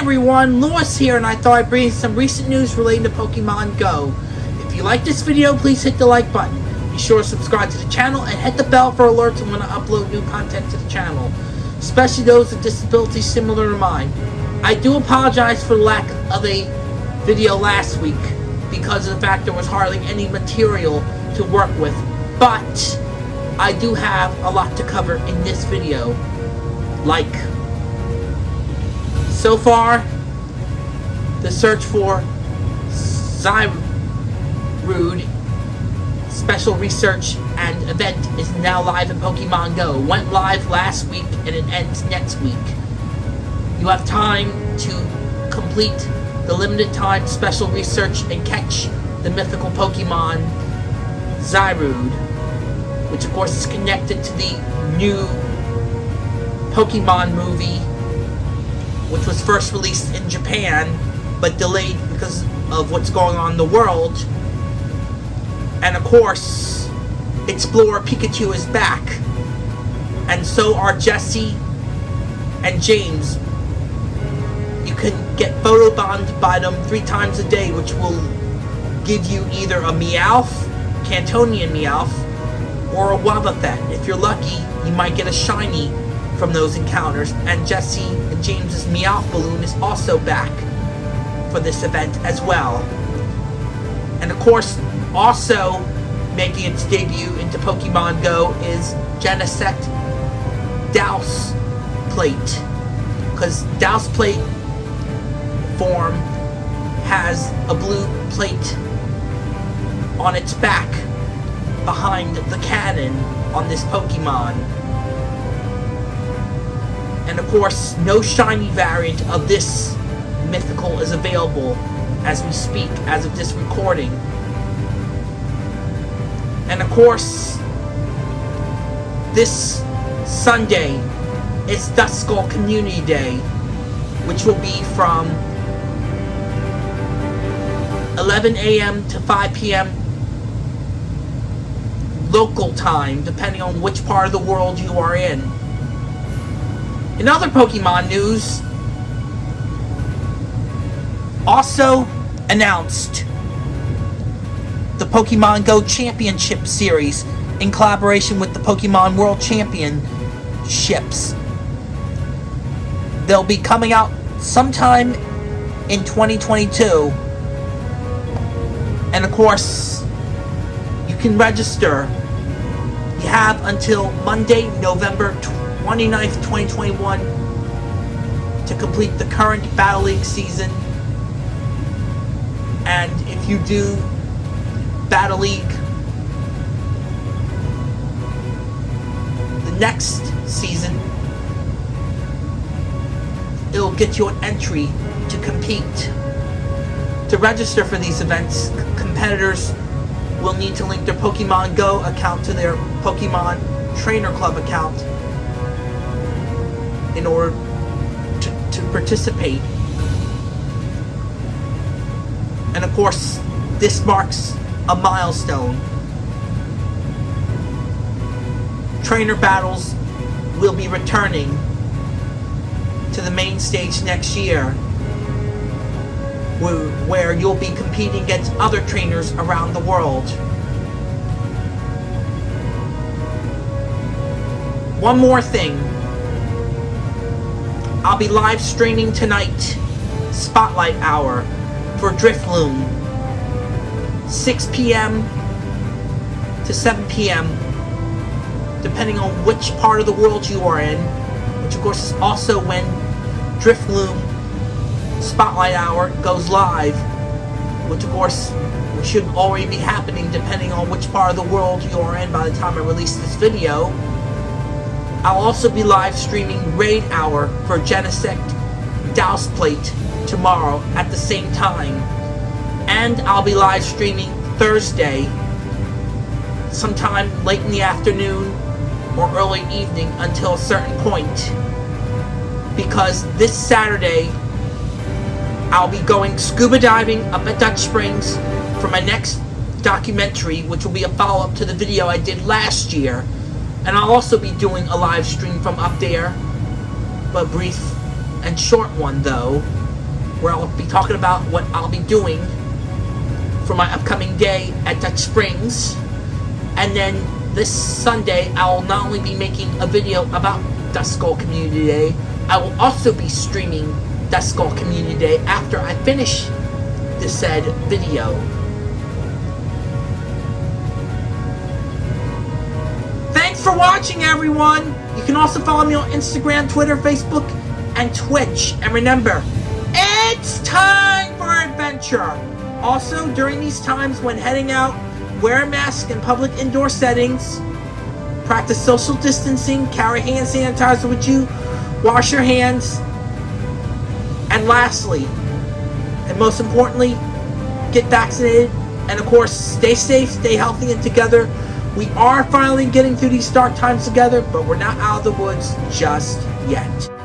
everyone, Lewis here, and I thought I'd bring some recent news relating to Pokemon Go. If you like this video, please hit the like button. Be sure to subscribe to the channel and hit the bell for alerts when I upload new content to the channel, especially those with disabilities similar to mine. I do apologize for the lack of a video last week because of the fact there was hardly any material to work with, but I do have a lot to cover in this video, like so far, the search for Zarude special research and event is now live in Pokemon Go. Went live last week and it ends next week. You have time to complete the limited time special research and catch the mythical Pokemon Zarude, which of course is connected to the new Pokemon movie which was first released in Japan, but delayed because of what's going on in the world. And of course, Explorer Pikachu is back. And so are Jessie and James. You can get photobombed by them three times a day, which will give you either a Meowth, Kantonian Meowth, or a Wobbuffet. If you're lucky, you might get a shiny from those encounters, and Jessie and James's Meowth balloon is also back for this event as well. And of course, also making its debut into Pokemon Go is Genesect Douse Plate. Because Douse Plate form has a blue plate on its back behind the cannon on this Pokemon. And of course, no shiny variant of this mythical is available as we speak, as of this recording. And of course, this Sunday is Duskull Community Day, which will be from 11 a.m. to 5 p.m. local time, depending on which part of the world you are in. In other Pokemon news, also announced the Pokemon Go Championship Series in collaboration with the Pokemon World Championships. They'll be coming out sometime in 2022. And of course, you can register. You have until Monday, November 29th, 2021 to complete the current Battle League season. And if you do Battle League the next season, it'll get you an entry to compete. To register for these events, competitors will need to link their Pokemon Go account to their Pokemon Trainer Club account in order to, to participate. And of course, this marks a milestone. Trainer battles will be returning to the main stage next year where, where you'll be competing against other trainers around the world. One more thing I'll be live streaming tonight, Spotlight Hour, for Drifloon. 6 p.m. to 7 p.m. depending on which part of the world you are in, which of course is also when Drifloon Spotlight Hour goes live, which of course should already be happening depending on which part of the world you are in by the time I release this video. I'll also be live streaming Raid Hour for Genesect Douse Plate tomorrow at the same time. And I'll be live streaming Thursday sometime late in the afternoon or early evening until a certain point. Because this Saturday, I'll be going scuba diving up at Dutch Springs for my next documentary, which will be a follow-up to the video I did last year and I'll also be doing a live stream from up there, but brief and short one though. where I'll be talking about what I'll be doing for my upcoming day at Dutch Springs. And then this Sunday, I'll not only be making a video about Dust Community Day, I will also be streaming Dust Community Day after I finish the said video. Thanks for watching, everyone! You can also follow me on Instagram, Twitter, Facebook, and Twitch. And remember, it's time for adventure! Also, during these times when heading out, wear a mask in public indoor settings, practice social distancing, carry hand sanitizer with you, wash your hands, and lastly, and most importantly, get vaccinated, and of course, stay safe, stay healthy, and together. We are finally getting through these dark times together, but we're not out of the woods just yet.